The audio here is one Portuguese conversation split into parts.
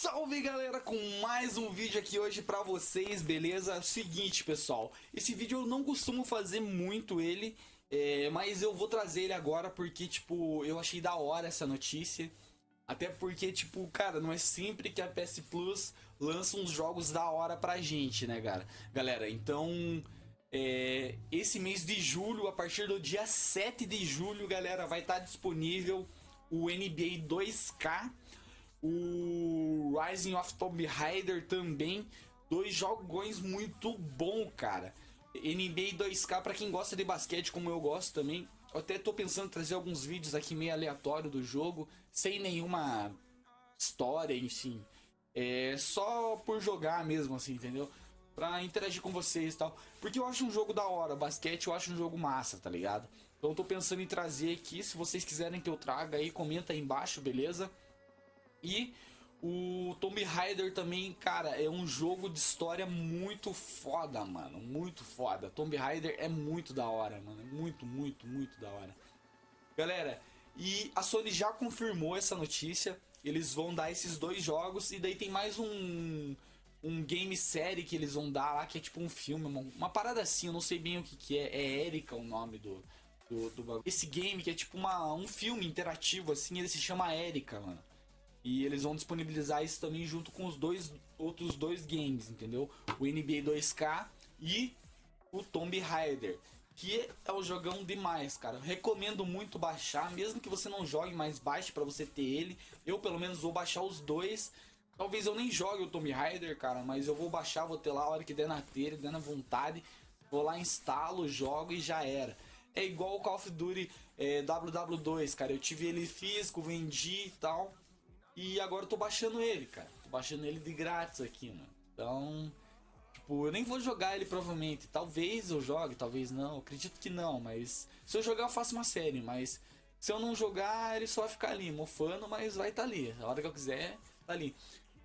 Salve galera, com mais um vídeo aqui hoje pra vocês, beleza? Seguinte pessoal, esse vídeo eu não costumo fazer muito ele, é, mas eu vou trazer ele agora porque tipo, eu achei da hora essa notícia Até porque tipo, cara, não é sempre que a PS Plus lança uns jogos da hora pra gente, né cara? Galera, então... É, esse mês de julho, a partir do dia 7 de julho, galera, vai estar disponível o NBA 2K o Rising of Tomb Raider também. Dois jogões muito bom, cara. NBA 2K para quem gosta de basquete, como eu gosto também. Eu até tô pensando em trazer alguns vídeos aqui meio aleatório do jogo, sem nenhuma história, enfim. É só por jogar mesmo, assim, entendeu? Pra interagir com vocês e tal. Porque eu acho um jogo da hora. Basquete eu acho um jogo massa, tá ligado? Então eu tô pensando em trazer aqui. Se vocês quiserem que eu traga aí, comenta aí embaixo, beleza? E o Tomb Raider também, cara, é um jogo de história muito foda, mano. Muito foda. Tomb Raider é muito da hora, mano. É muito, muito, muito da hora. Galera, e a Sony já confirmou essa notícia. Eles vão dar esses dois jogos e daí tem mais um um game série que eles vão dar lá, que é tipo um filme, uma, uma parada assim, eu não sei bem o que, que é. É Erika o nome do, do, do Esse game que é tipo uma, um filme interativo assim, ele se chama Erika, mano. E eles vão disponibilizar isso também junto com os dois outros dois games, entendeu? O NBA 2K e o Tomb Raider. Que é um jogão demais, cara. Recomendo muito baixar, mesmo que você não jogue, mais baixe para você ter ele. Eu pelo menos vou baixar os dois. Talvez eu nem jogue o Tomb Raider, cara, mas eu vou baixar, vou ter lá a hora que der na telha, der na vontade. Vou lá, instalo, jogo e já era. É igual o Call of Duty é, WW2, cara. Eu tive ele físico, vendi e tal. E agora eu tô baixando ele, cara. Tô baixando ele de grátis aqui, mano. Então, tipo, eu nem vou jogar ele provavelmente. Talvez eu jogue, talvez não. Eu acredito que não, mas se eu jogar eu faço uma série, mas se eu não jogar, ele só vai ficar ali, mofando, mas vai estar tá ali. A hora que eu quiser, tá ali.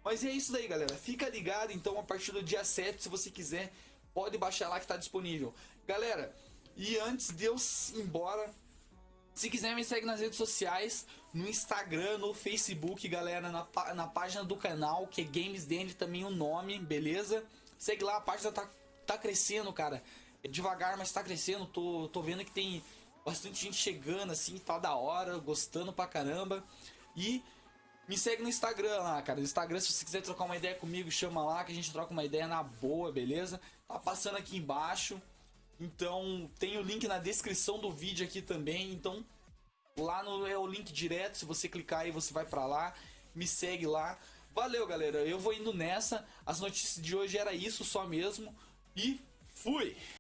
Mas é isso daí, galera. Fica ligado, então, a partir do dia 7, se você quiser, pode baixar lá que tá disponível. Galera, e antes de eu ir embora, se quiser me segue nas redes sociais, no Instagram, no Facebook, galera, na, na página do canal, que é Games também o nome, beleza? Segue lá, a página tá, tá crescendo, cara. É devagar, mas tá crescendo. Tô, tô vendo que tem bastante gente chegando assim, tá da hora, gostando pra caramba. E me segue no Instagram lá, cara. No Instagram, se você quiser trocar uma ideia comigo, chama lá que a gente troca uma ideia na boa, beleza? Tá passando aqui embaixo. Então tem o link na descrição do vídeo aqui também. Então lá no, é o link direto. Se você clicar aí, você vai para lá. Me segue lá. Valeu, galera. Eu vou indo nessa. As notícias de hoje era isso só mesmo. E fui!